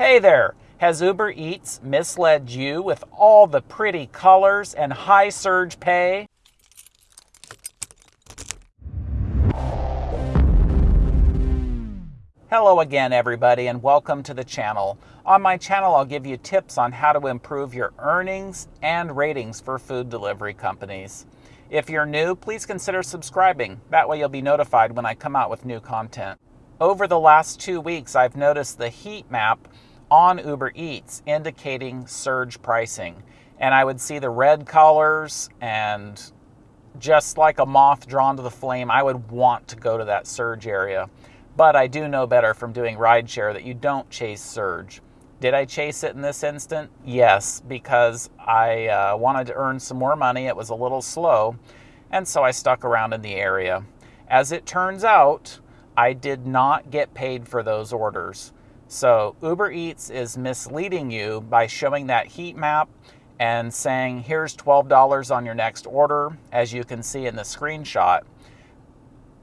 Hey there! Has Uber Eats misled you with all the pretty colors and high surge pay? Hello again, everybody, and welcome to the channel. On my channel, I'll give you tips on how to improve your earnings and ratings for food delivery companies. If you're new, please consider subscribing. That way you'll be notified when I come out with new content. Over the last two weeks, I've noticed the heat map on Uber Eats indicating surge pricing. And I would see the red colors and just like a moth drawn to the flame, I would want to go to that surge area. But I do know better from doing rideshare that you don't chase surge. Did I chase it in this instant? Yes, because I uh, wanted to earn some more money. It was a little slow, and so I stuck around in the area. As it turns out, I did not get paid for those orders. So Uber Eats is misleading you by showing that heat map and saying, here's $12 on your next order, as you can see in the screenshot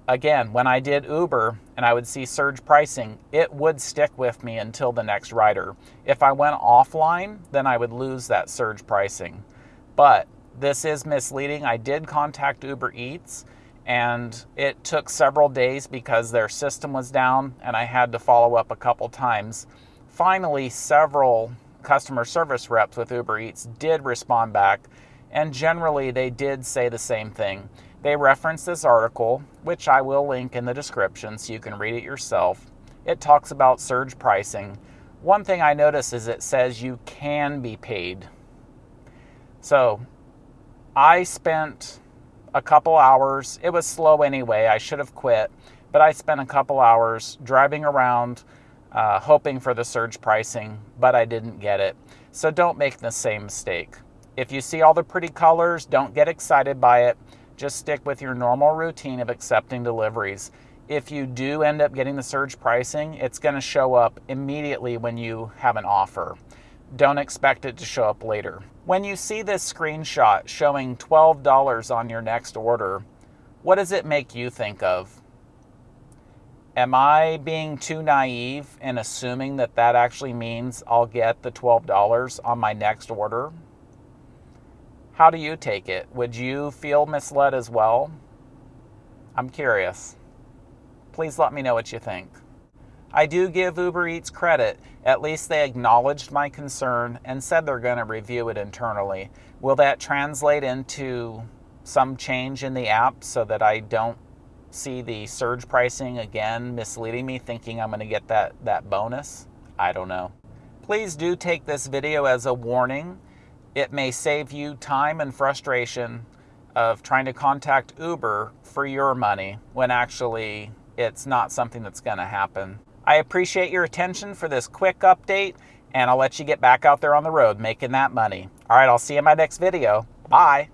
again, when I did Uber and I would see surge pricing, it would stick with me until the next rider. If I went offline, then I would lose that surge pricing. But this is misleading. I did contact Uber Eats and it took several days because their system was down and I had to follow up a couple times. Finally, several customer service reps with Uber Eats did respond back and generally they did say the same thing. They referenced this article, which I will link in the description so you can read it yourself. It talks about surge pricing. One thing I notice is it says you can be paid. So I spent a couple hours, it was slow anyway, I should have quit, but I spent a couple hours driving around uh, hoping for the surge pricing, but I didn't get it. So don't make the same mistake. If you see all the pretty colors, don't get excited by it. Just stick with your normal routine of accepting deliveries. If you do end up getting the surge pricing, it's going to show up immediately when you have an offer. Don't expect it to show up later. When you see this screenshot showing $12 on your next order, what does it make you think of? Am I being too naive in assuming that that actually means I'll get the $12 on my next order? How do you take it? Would you feel misled as well? I'm curious. Please let me know what you think. I do give Uber Eats credit. At least they acknowledged my concern and said they're going to review it internally. Will that translate into some change in the app so that I don't see the surge pricing again misleading me thinking I'm going to get that, that bonus? I don't know. Please do take this video as a warning it may save you time and frustration of trying to contact Uber for your money when actually it's not something that's going to happen. I appreciate your attention for this quick update, and I'll let you get back out there on the road making that money. All right, I'll see you in my next video. Bye.